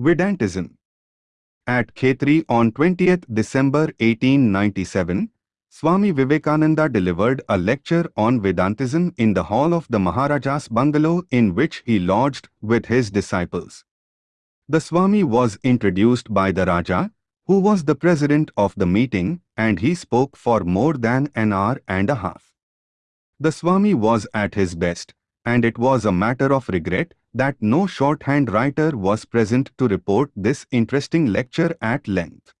Vedantism At Khetri on 20th December 1897, Swami Vivekananda delivered a lecture on Vedantism in the hall of the Maharaja's bungalow in which he lodged with his disciples. The Swami was introduced by the Raja, who was the president of the meeting, and he spoke for more than an hour and a half. The Swami was at his best, and it was a matter of regret that no shorthand writer was present to report this interesting lecture at length.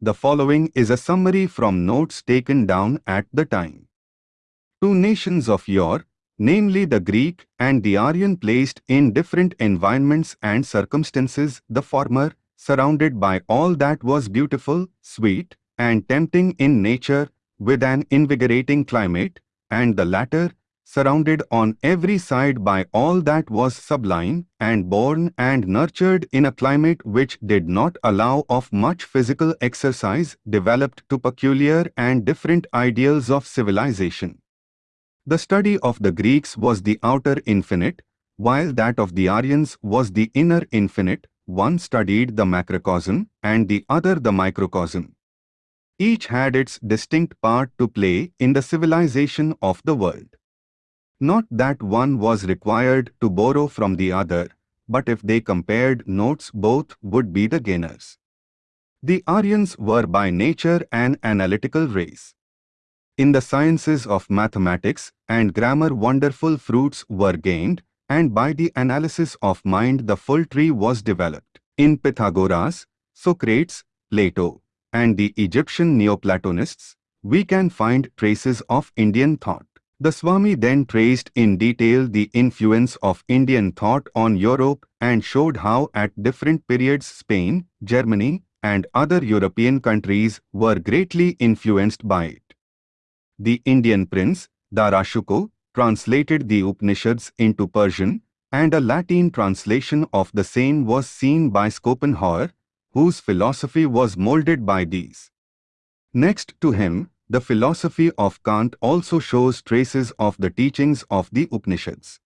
The following is a summary from notes taken down at the time. Two nations of yore, namely the Greek and the Aryan placed in different environments and circumstances, the former, surrounded by all that was beautiful, sweet, and tempting in nature, with an invigorating climate, and the latter, surrounded on every side by all that was sublime, and born and nurtured in a climate which did not allow of much physical exercise, developed to peculiar and different ideals of civilization. The study of the Greeks was the outer infinite, while that of the Aryans was the inner infinite, one studied the macrocosm and the other the microcosm. Each had its distinct part to play in the civilization of the world. Not that one was required to borrow from the other, but if they compared notes both would be the gainers. The Aryans were by nature an analytical race. In the sciences of mathematics and grammar wonderful fruits were gained, and by the analysis of mind the full tree was developed. In Pythagoras, Socrates, Plato, and the Egyptian Neoplatonists, we can find traces of Indian thought. The Swami then traced in detail the influence of Indian thought on Europe and showed how at different periods Spain, Germany, and other European countries were greatly influenced by it. The Indian prince, Dara Shukoh, translated the Upanishads into Persian, and a Latin translation of the same was seen by Schopenhauer, whose philosophy was molded by these. Next to him, the philosophy of Kant also shows traces of the teachings of the Upanishads.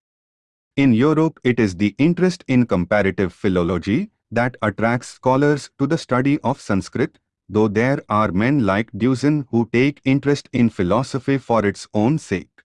In Europe, it is the interest in comparative philology that attracts scholars to the study of Sanskrit, though there are men like Deussen who take interest in philosophy for its own sake.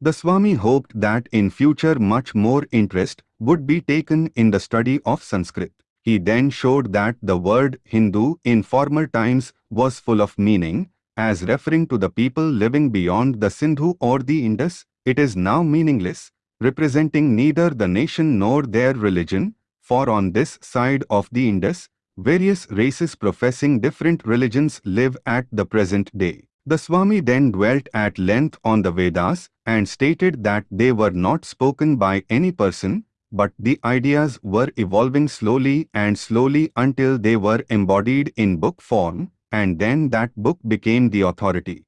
The Swami hoped that in future much more interest would be taken in the study of Sanskrit. He then showed that the word Hindu in former times was full of meaning as referring to the people living beyond the Sindhu or the Indus, it is now meaningless, representing neither the nation nor their religion, for on this side of the Indus, various races professing different religions live at the present day. The Swami then dwelt at length on the Vedas and stated that they were not spoken by any person, but the ideas were evolving slowly and slowly until they were embodied in book form, and then that book became the authority.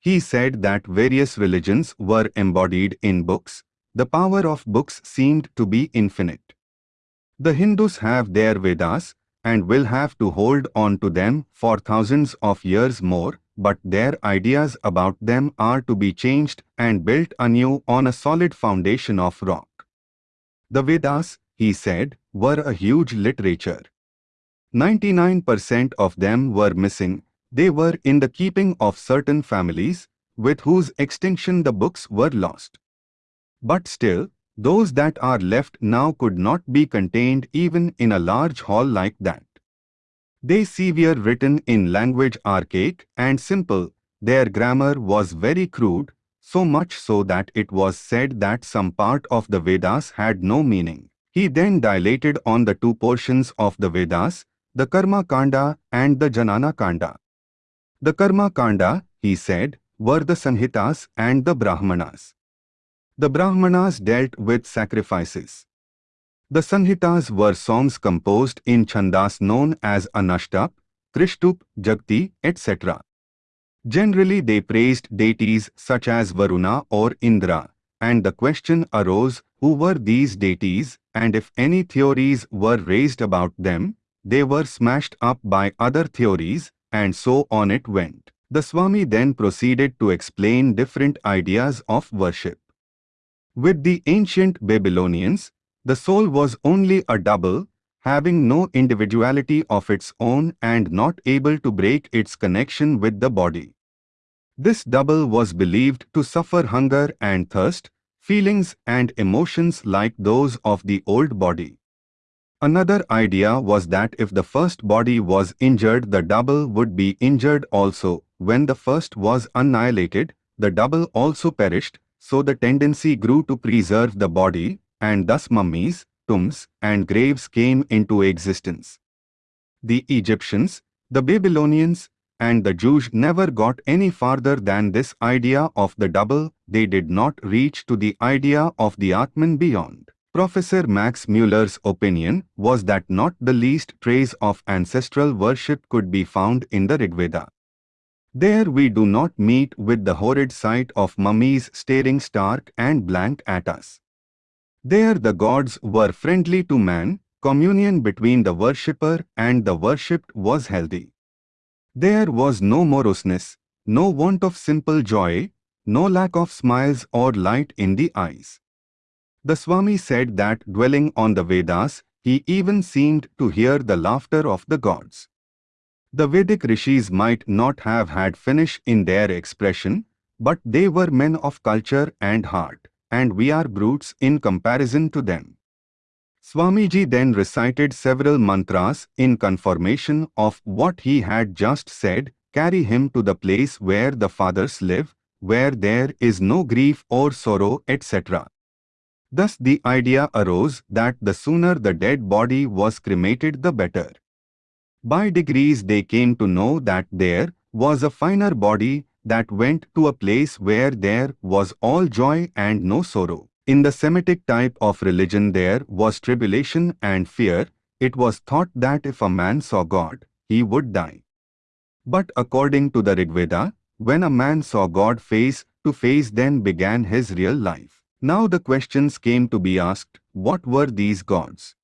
He said that various religions were embodied in books. The power of books seemed to be infinite. The Hindus have their Vedas and will have to hold on to them for thousands of years more, but their ideas about them are to be changed and built anew on a solid foundation of rock. The Vedas, he said, were a huge literature. 99% of them were missing. They were in the keeping of certain families, with whose extinction the books were lost. But still, those that are left now could not be contained even in a large hall like that. They were written in language archaic and simple, their grammar was very crude, so much so that it was said that some part of the Vedas had no meaning. He then dilated on the two portions of the Vedas, the Karma Kanda and the Jnana Kanda. The Karma Kanda, he said, were the Sanhitas and the Brahmanas. The Brahmanas dealt with sacrifices. The Sanhitas were songs composed in chandas known as Anushtubh, Trishtubh, Jagati, etc. Generally they praised deities such as Varuna or Indra, and the question arose who were these deities and if any theories were raised about them, they were smashed up by other theories, and so on it went. The Swami then proceeded to explain different ideas of worship. With the ancient Babylonians, the soul was only a double, having no individuality of its own and not able to break its connection with the body. This double was believed to suffer hunger and thirst, feelings and emotions like those of the old body. Another idea was that if the first body was injured the double would be injured also. When the first was annihilated, the double also perished, so the tendency grew to preserve the body, and thus mummies, tombs, and graves came into existence. The Egyptians, the Babylonians, and the Jews never got any farther than this idea of the double, they did not reach to the idea of the Atman beyond. Professor Max Muller's opinion was that not the least trace of ancestral worship could be found in the Rigveda. There we do not meet with the horrid sight of mummies staring stark and blank at us. There the gods were friendly to man, communion between the worshipper and the worshipped was healthy. There was no moroseness, no want of simple joy, no lack of smiles or light in the eyes. The Swami said that dwelling on the Vedas, he even seemed to hear the laughter of the gods. The Vedic rishis might not have had finish in their expression, but they were men of culture and heart, and we are brutes in comparison to them. Swamiji then recited several mantras in confirmation of what he had just said, carry him to the place where the fathers live, where there is no grief or sorrow, etc. Thus the idea arose that the sooner the dead body was cremated the better. By degrees they came to know that there was a finer body that went to a place where there was all joy and no sorrow. In the Semitic type of religion there was tribulation and fear. It was thought that if a man saw God, he would die. But according to the Rigveda, when a man saw God face to face then began his real life. Now the questions came to be asked, what were these gods?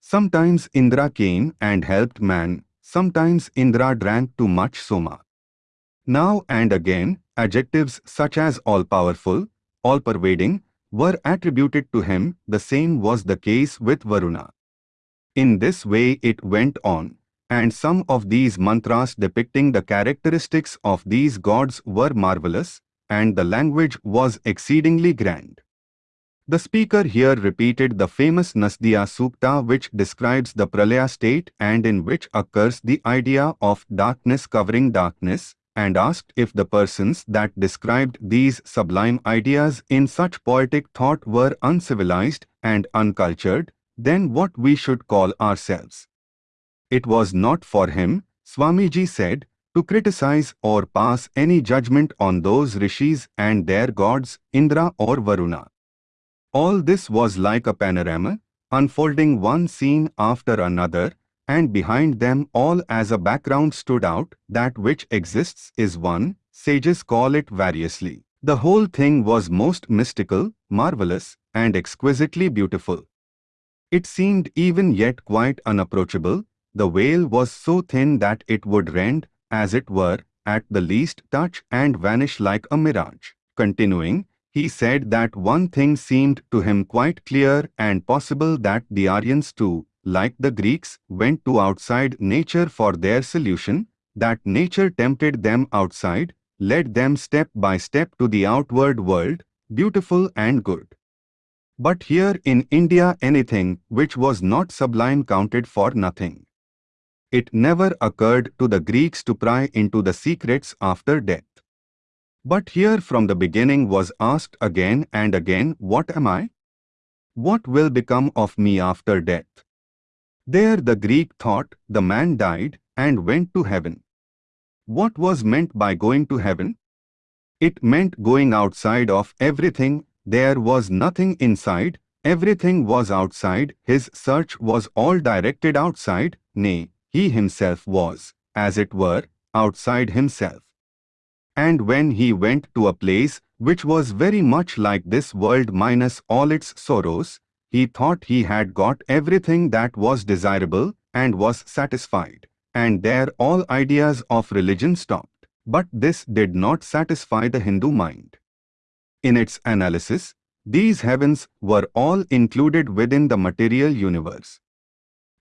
Sometimes Indra came and helped man, sometimes Indra drank too much soma. Now and again, adjectives such as all-powerful, all-pervading, were attributed to him, the same was the case with Varuna. In this way it went on, and some of these mantras depicting the characteristics of these gods were marvelous, and the language was exceedingly grand. The speaker here repeated the famous Nasadiya Sukta which describes the Pralaya state and in which occurs the idea of darkness covering darkness, and asked if the persons that described these sublime ideas in such poetic thought were uncivilized and uncultured, then what we should call ourselves. It was not for him, Swamiji said, to criticize or pass any judgment on those rishis and their gods, Indra or Varuna. All this was like a panorama, unfolding one scene after another, and behind them all as a background stood out, that which exists is one, sages call it variously. The whole thing was most mystical, marvelous, and exquisitely beautiful. It seemed even yet quite unapproachable, the veil was so thin that it would rend, as it were, at the least touch and vanish like a mirage. Continuing, he said that one thing seemed to him quite clear and possible that the Aryans too, like the Greeks, went to outside nature for their solution, that nature tempted them outside, led them step by step to the outward world, beautiful and good. But here in India anything which was not sublime counted for nothing. It never occurred to the Greeks to pry into the secrets after death. But here from the beginning was asked again and again, What am I? What will become of me after death? There the Greek thought the man died and went to heaven. What was meant by going to heaven? It meant going outside of everything, there was nothing inside, everything was outside, his search was all directed outside, nay, he himself was, as it were, outside himself. And when he went to a place which was very much like this world minus all its sorrows, he thought he had got everything that was desirable and was satisfied, and there all ideas of religion stopped. But this did not satisfy the Hindu mind. In its analysis, these heavens were all included within the material universe.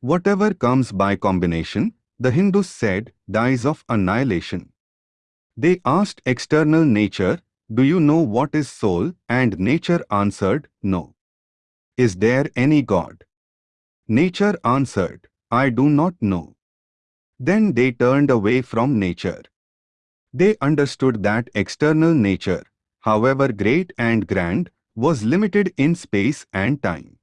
Whatever comes by combination, the Hindus said, dies of annihilation. They asked external nature, Do you know what is soul? And nature answered, No. Is there any God? Nature answered, I do not know. Then they turned away from nature. They understood that external nature, however great and grand, was limited in space and time.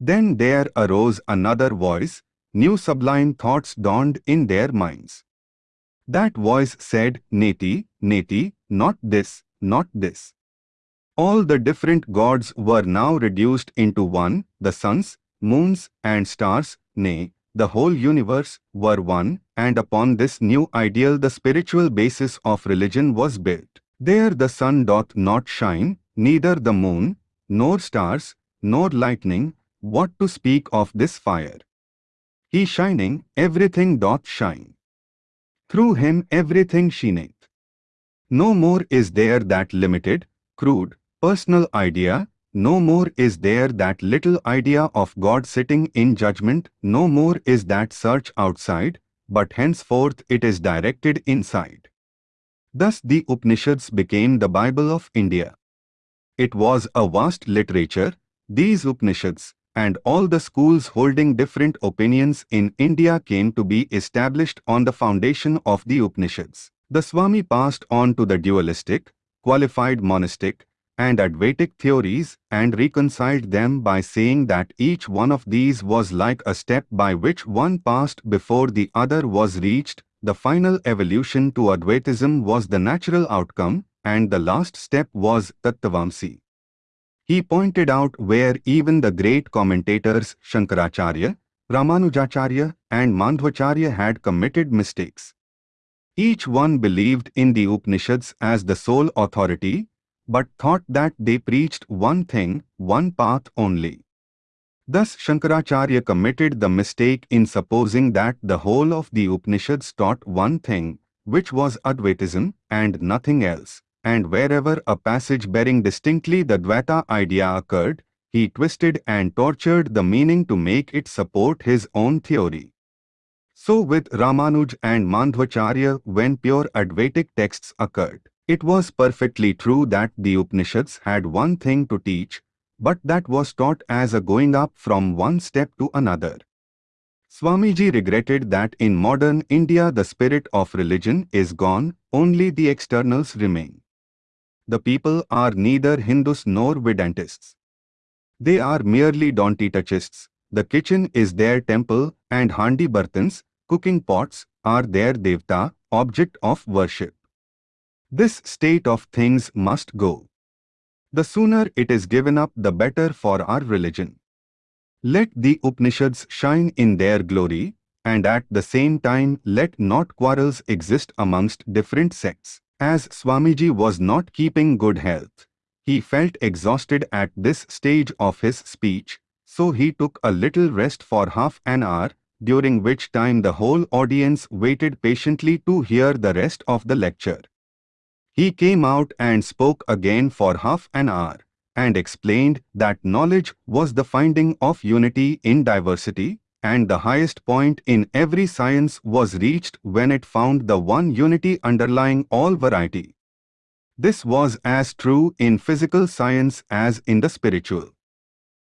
Then there arose another voice, new sublime thoughts dawned in their minds. That voice said, Neti, Neti, not this, not this. All the different gods were now reduced into one, the suns, moons and stars, nay, the whole universe, were one, and upon this new ideal the spiritual basis of religion was built. There the sun doth not shine, neither the moon, nor stars, nor lightning, what to speak of this fire? He shining, everything doth shine. Through him everything shineth. No more is there that limited, crude, personal idea, no more is there that little idea of God sitting in judgment, no more is that search outside, but henceforth it is directed inside. Thus the Upanishads became the Bible of India. It was a vast literature, these Upanishads, and all the schools holding different opinions in India came to be established on the foundation of the Upanishads. The Swami passed on to the dualistic, qualified monistic, and Advaitic theories and reconciled them by saying that each one of these was like a step by which one passed before the other was reached, the final evolution to Advaitism was the natural outcome, and the last step was Tattvamasi. He pointed out where even the great commentators Shankaracharya, Ramanujacharya and Madhvacharya had committed mistakes. Each one believed in the Upanishads as the sole authority, but thought that they preached one thing, one path only. Thus Shankaracharya committed the mistake in supposing that the whole of the Upanishads taught one thing, which was Advaitism, and nothing else and wherever a passage bearing distinctly the Dvaita idea occurred, he twisted and tortured the meaning to make it support his own theory. So with Ramanuj and Madhvacharya when pure Advaitic texts occurred, it was perfectly true that the Upanishads had one thing to teach, but that was taught as a going up from one step to another. Swamiji regretted that in modern India the spirit of religion is gone, only the externals remain the people are neither Hindus nor Vedantists. They are merely Don't-touchists. The kitchen is their temple and handi bartans, cooking pots, are their devta, object of worship. This state of things must go. The sooner it is given up the better for our religion. Let the Upanishads shine in their glory, and at the same time let not quarrels exist amongst different sects. As Swamiji was not keeping good health, he felt exhausted at this stage of his speech, so he took a little rest for half an hour, during which time the whole audience waited patiently to hear the rest of the lecture. He came out and spoke again for half an hour, and explained that knowledge was the finding of unity in diversity, and the highest point in every science was reached when it found the one unity underlying all variety. This was as true in physical science as in the spiritual.